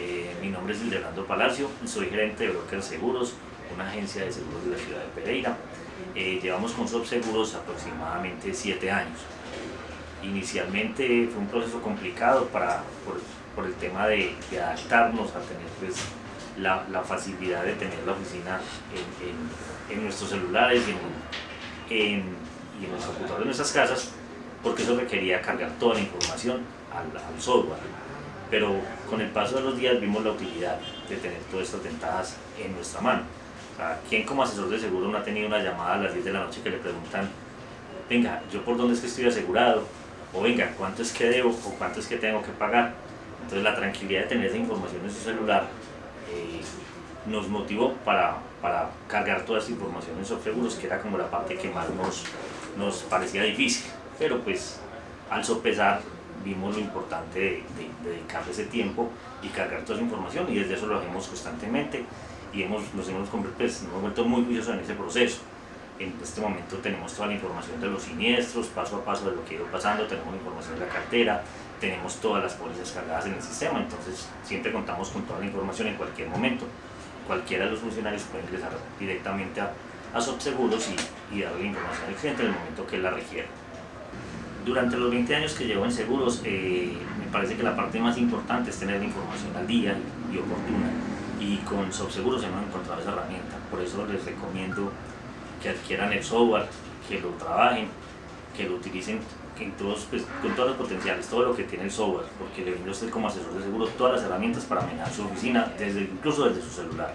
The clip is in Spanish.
Eh, mi nombre es Ilderando Palacio, soy gerente de Broker Seguros, una agencia de seguros de la ciudad de Pereira. Eh, llevamos con Subseguros aproximadamente siete años. Inicialmente fue un proceso complicado para, por, el tema de, adaptarnos a tener pues, la, facilidad de tener la oficina en, nuestros celulares y en, los computadores de nuestras casas, porque eso requería cargar toda la información al software pero con el paso de los días vimos la utilidad de tener todas estas ventajas en nuestra mano. O ¿Quién como asesor de seguro no ha tenido una llamada a las 10 de la noche que le preguntan, venga, yo por dónde es que estoy asegurado? O venga, ¿cuánto es que debo o cuánto es que tengo que pagar? Entonces la tranquilidad de tener esa información en su celular eh, nos motivó para, para, cargar toda esa información en Seguros, que era como la parte que más nos, nos parecía difícil. Pero pues al sopesar vimos lo importante de, dedicarle ese tiempo y cargar toda esa información y desde eso lo hacemos constantemente y hemos, nos, hemos, pues, nos hemos vuelto muy juiciosos en ese proceso. En este momento tenemos toda la información de los siniestros, paso a paso de lo que ha ido pasando, tenemos información de la cartera, tenemos todas las pólizas cargadas en el sistema, entonces siempre contamos con toda la información en cualquier momento. Cualquiera de los funcionarios puede ingresar directamente a, a Subseguros y, y darle la información al cliente en el momento que la requiera. Durante los 20 años que llevo en seguros, eh, me parece que la parte más importante es tener la información al día y oportuna. Y con Subseguros hemos encontrado esa herramienta. Por eso les recomiendo que adquieran el software, que lo trabajen, que lo utilicen en todos, pues, con todos los potenciales, todo lo que tiene el software, porque le brinda usted como asesor de seguros todas las herramientas para manejar su oficina, desde, incluso desde su celular.